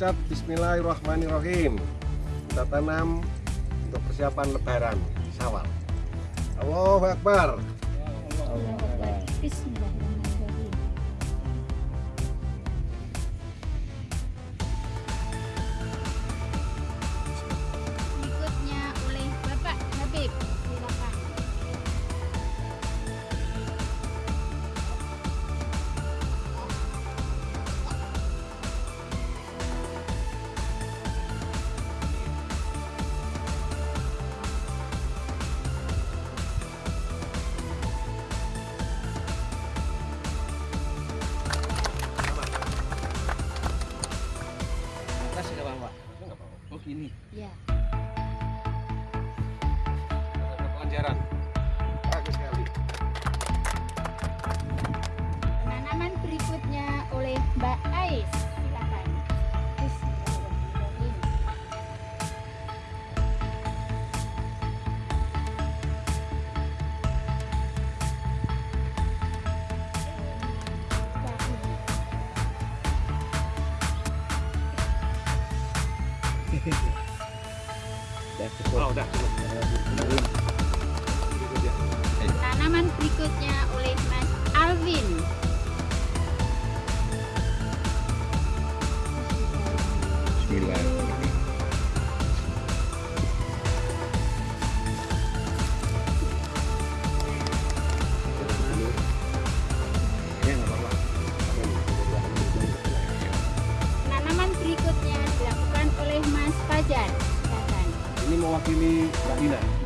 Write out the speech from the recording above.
mengucap Bismillahirrahmanirrahim. Kita tanam untuk persiapan lebaran Sawal. Allahu Akbar. Bismillahirrahmanirrahim. Ada pelajaran Bagus sekali Penanaman berikutnya oleh Mbak Ais. Silakan. Bismillahirrahmanirrahim. udah cukup Oh udah cukup Ini Mbak Dina